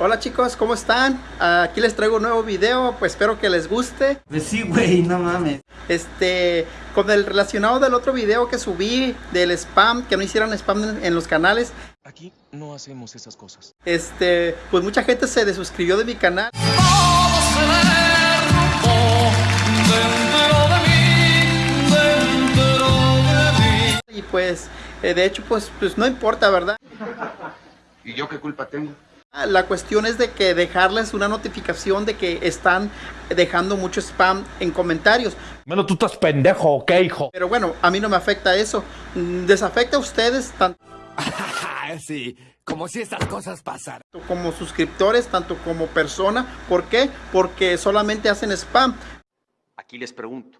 Hola chicos, ¿cómo están? Aquí les traigo un nuevo video, pues espero que les guste. Pues sí, güey, no mames. Este, con el relacionado del otro video que subí del spam, que no hicieran spam en, en los canales. Aquí no hacemos esas cosas. Este, pues mucha gente se desuscribió de mi canal. Y pues, eh, de hecho, pues, pues no importa, ¿verdad? ¿Y yo qué culpa tengo? La cuestión es de que dejarles una notificación de que están dejando mucho spam en comentarios. Bueno, tú estás pendejo, ¿ok, hijo? Pero bueno, a mí no me afecta eso. Mm, Desafecta a ustedes tanto sí, como si estas cosas pasaran. como suscriptores, tanto como persona. ¿Por qué? Porque solamente hacen spam. Aquí les pregunto,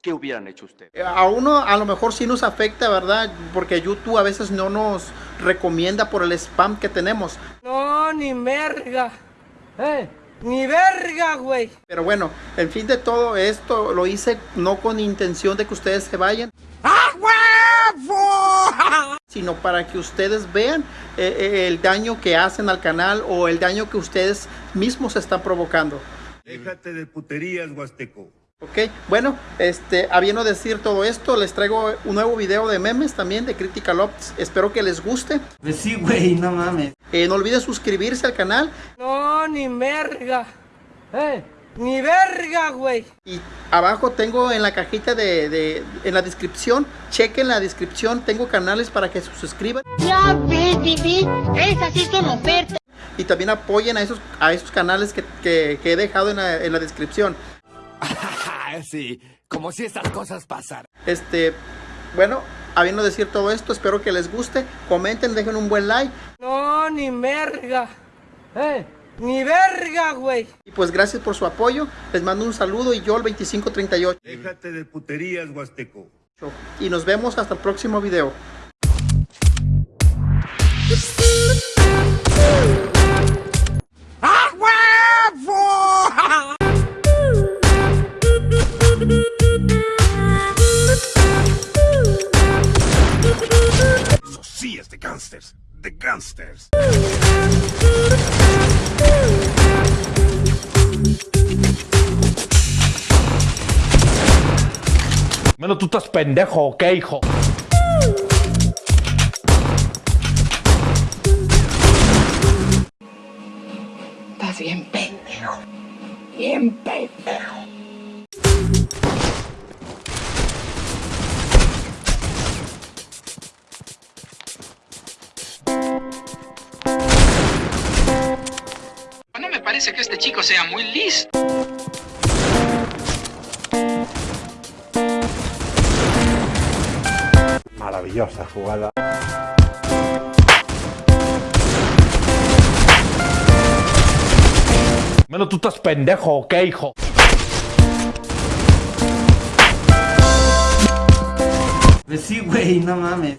¿qué hubieran hecho ustedes? Eh, A uno a lo mejor sí nos afecta, ¿verdad? Porque YouTube a veces no nos recomienda por el spam que tenemos. No, ni verga. Eh, ni verga, güey. Pero bueno, en fin de todo esto lo hice no con intención de que ustedes se vayan. Sino para que ustedes vean eh, eh, el daño que hacen al canal o el daño que ustedes mismos están provocando. Déjate de puterías, Huasteco. Ok, bueno, este, habiendo decir todo esto, les traigo un nuevo video de memes también de Critical Ops. Espero que les guste. Pues sí, güey, no mames. Eh, no olviden suscribirse al canal No, ni verga. Eh, ni verga, güey. y abajo tengo en la cajita de, de- en la descripción, chequen la descripción, tengo canales para que se suscriban Ya ves, Vivi, esas sí son ofertas. y también apoyen a esos, a esos canales que, que- que he dejado en la, en la descripción. sí, como si estas cosas pasaran. Este, bueno, habiendo decir todo esto, espero que les guste, comenten, dejen un buen like No, ni verga. Eh, ni verga, güey. y pues gracias por su apoyo, les mando un saludo y yo el 2538 Déjate de puterías, Huasteco. y nos vemos hasta el próximo video. Bueno, tú estás pendejo, ¿ok, hijo? Estás bien pendejo. Bien pendejo. No me parece que este chico sea muy listo. Maravillosa jugada. Bueno, tú estás pendejo, ¿ok, hijo? Pues sí, güey, no mames.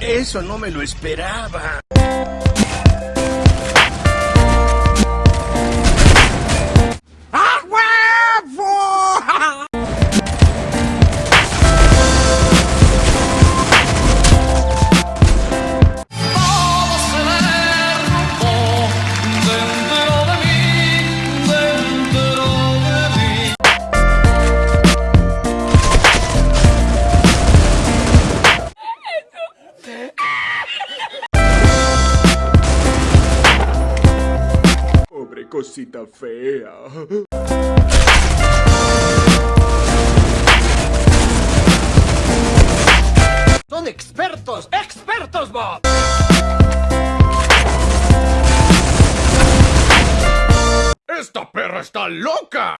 Eso no me lo esperaba. Cosita fea. Son expertos, expertos, Bob. ¡Esta perra está loca!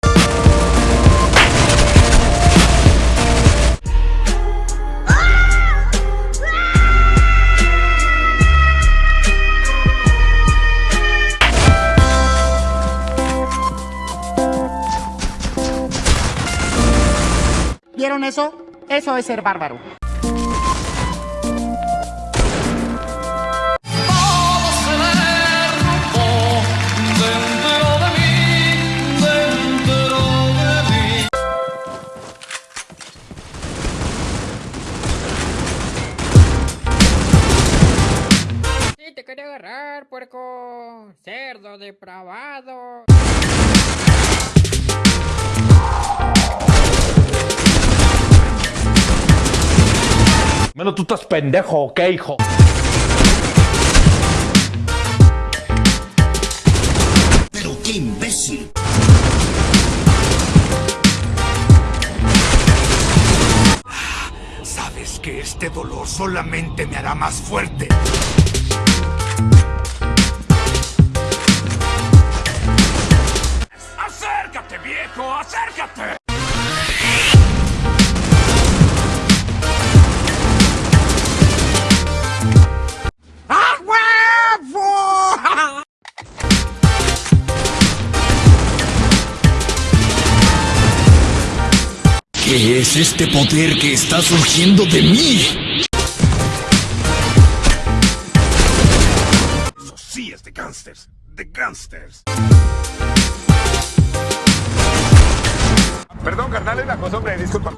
Eso? Eso es ser bárbaro. te quería agarrar, puerco. Cerdo depravado. Menos tú estás pendejo, ¿ok, hijo? Pero qué imbécil. Sabes que este dolor solamente me hará más fuerte. Es este poder que está surgiendo de mí? Eso sí es de gangsters, de gangsters. Perdón, carnal, es la costumbre, disculpa.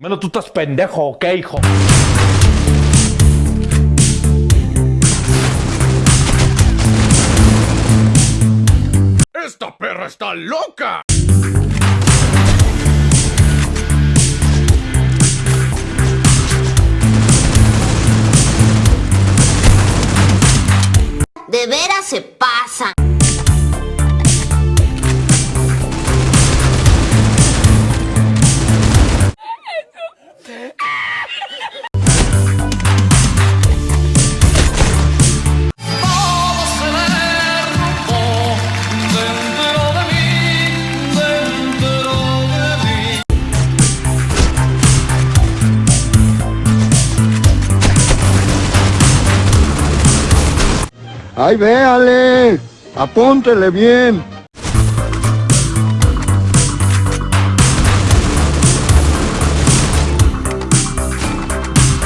Menos tú estás pendejo, ¿ok, hijo? ¡Esta perra está loca! ¡Ay, véale! ¡Apúntele bien!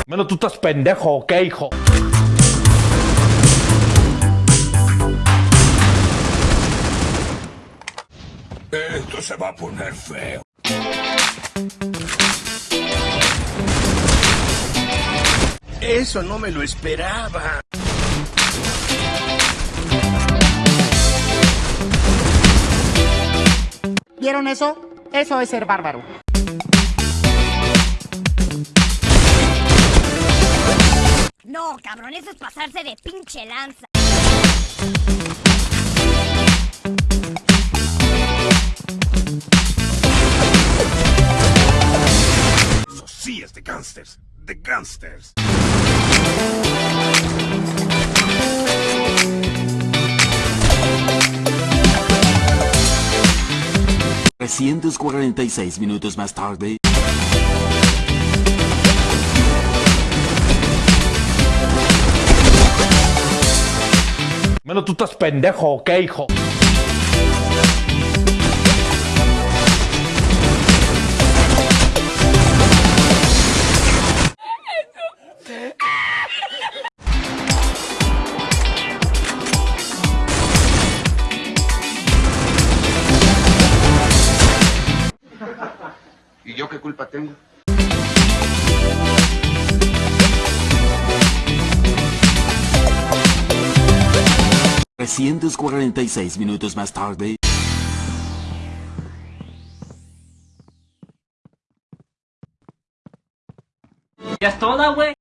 Menos tú estás pendejo, ¿ok, hijo? Esto se va a poner feo. Eso no me lo esperaba. ¿Vieron eso? Eso es ser bárbaro. No, cabrón, eso es pasarse de pinche lanza. Eso sí es de gangsters, de gangsters. 346 minutos más tarde. Menos tú estás pendejo, ¿ok, hijo? 346 minutos más tarde... ¡Ya es toda, güey!